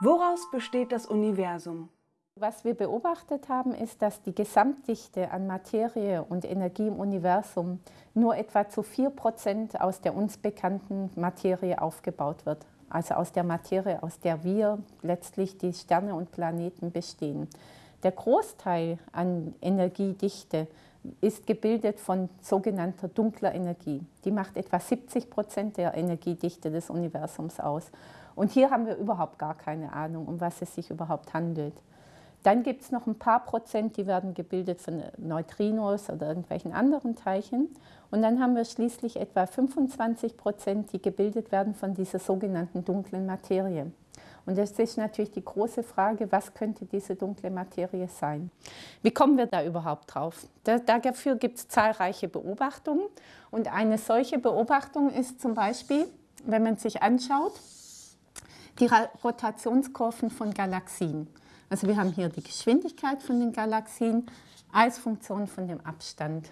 Woraus besteht das Universum? Was wir beobachtet haben, ist, dass die Gesamtdichte an Materie und Energie im Universum nur etwa zu 4% aus der uns bekannten Materie aufgebaut wird. Also aus der Materie, aus der wir letztlich die Sterne und Planeten bestehen. Der Großteil an Energiedichte ist gebildet von sogenannter dunkler Energie. Die macht etwa 70 Prozent der Energiedichte des Universums aus. Und hier haben wir überhaupt gar keine Ahnung, um was es sich überhaupt handelt. Dann gibt es noch ein paar Prozent, die werden gebildet von Neutrinos oder irgendwelchen anderen Teilchen. Und dann haben wir schließlich etwa 25 Prozent, die gebildet werden von dieser sogenannten dunklen Materie. Und das ist natürlich die große Frage, was könnte diese dunkle Materie sein? Wie kommen wir da überhaupt drauf? dafür gibt es zahlreiche Beobachtungen. Und eine solche Beobachtung ist zum Beispiel, wenn man sich anschaut, die Rotationskurven von Galaxien. Also wir haben hier die Geschwindigkeit von den Galaxien als Funktion von dem Abstand.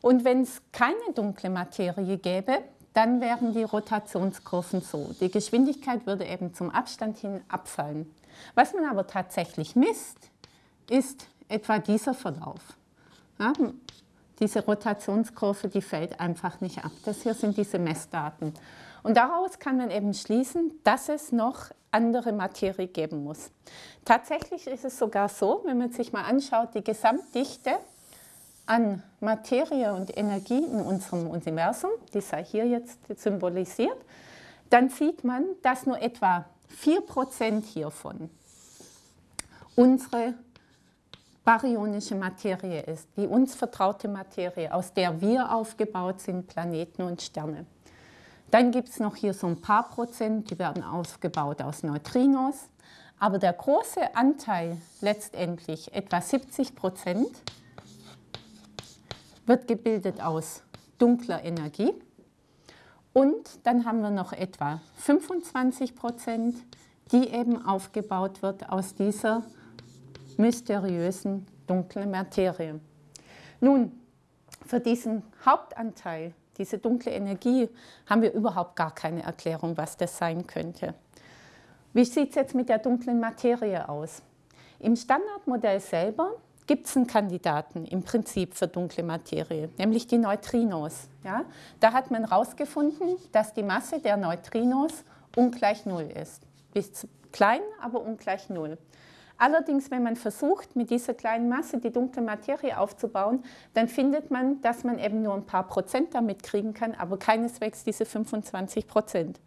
Und wenn es keine dunkle Materie gäbe, dann wären die Rotationskurven so. Die Geschwindigkeit würde eben zum Abstand hin abfallen. Was man aber tatsächlich misst, ist etwa dieser Verlauf. Ja, diese Rotationskurve, die fällt einfach nicht ab. Das hier sind diese Messdaten. Und daraus kann man eben schließen, dass es noch andere Materie geben muss. Tatsächlich ist es sogar so, wenn man sich mal anschaut, die Gesamtdichte an Materie und Energie in unserem Universum, die sei hier jetzt symbolisiert, dann sieht man, dass nur etwa 4% hiervon unsere baryonische Materie ist, die uns vertraute Materie, aus der wir aufgebaut sind, Planeten und Sterne. Dann gibt es noch hier so ein paar Prozent, die werden aufgebaut aus Neutrinos. Aber der große Anteil, letztendlich etwa 70 Prozent, wird gebildet aus dunkler Energie. Und dann haben wir noch etwa 25 Prozent, die eben aufgebaut wird aus dieser mysteriösen dunklen Materie. Nun, für diesen Hauptanteil, diese dunkle Energie, haben wir überhaupt gar keine Erklärung, was das sein könnte. Wie sieht es jetzt mit der dunklen Materie aus? Im Standardmodell selber gibt es einen Kandidaten im Prinzip für dunkle Materie, nämlich die Neutrinos. Ja? Da hat man herausgefunden, dass die Masse der Neutrinos ungleich Null ist. Ist klein, aber ungleich Null. Allerdings, wenn man versucht, mit dieser kleinen Masse die dunkle Materie aufzubauen, dann findet man, dass man eben nur ein paar Prozent damit kriegen kann, aber keineswegs diese 25 Prozent.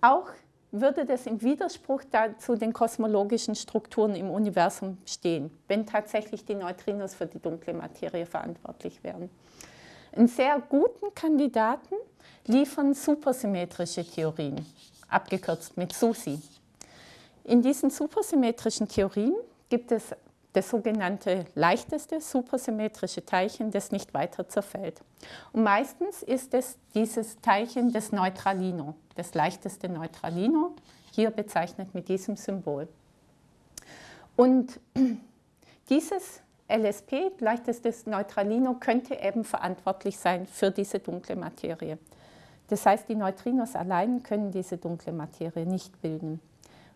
Auch würde das im Widerspruch zu den kosmologischen Strukturen im Universum stehen, wenn tatsächlich die Neutrinos für die dunkle Materie verantwortlich wären. Einen sehr guten Kandidaten liefern supersymmetrische Theorien, abgekürzt mit SUSI. In diesen supersymmetrischen Theorien gibt es das sogenannte leichteste supersymmetrische Teilchen, das nicht weiter zerfällt. Und meistens ist es dieses Teilchen des Neutralino, das leichteste Neutralino, hier bezeichnet mit diesem Symbol. Und dieses LSP, leichtestes Neutralino, könnte eben verantwortlich sein für diese dunkle Materie. Das heißt, die Neutrinos allein können diese dunkle Materie nicht bilden.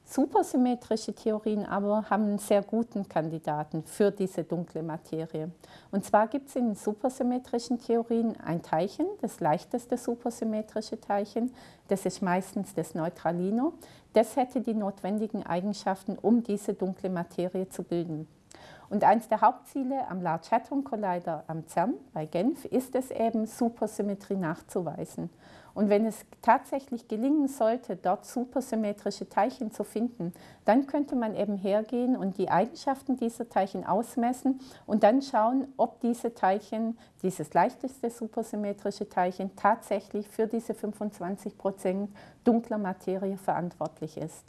Supersymmetrische Theorien aber haben einen sehr guten Kandidaten für diese dunkle Materie. Und zwar gibt es in supersymmetrischen Theorien ein Teilchen, das leichteste supersymmetrische Teilchen, das ist meistens das Neutralino. Das hätte die notwendigen Eigenschaften, um diese dunkle Materie zu bilden. Und eines der Hauptziele am Large Hadron Collider am CERN bei Genf ist es eben, Supersymmetrie nachzuweisen. Und wenn es tatsächlich gelingen sollte, dort supersymmetrische Teilchen zu finden, dann könnte man eben hergehen und die Eigenschaften dieser Teilchen ausmessen und dann schauen, ob diese Teilchen, dieses leichteste supersymmetrische Teilchen, tatsächlich für diese 25 Prozent dunkler Materie verantwortlich ist.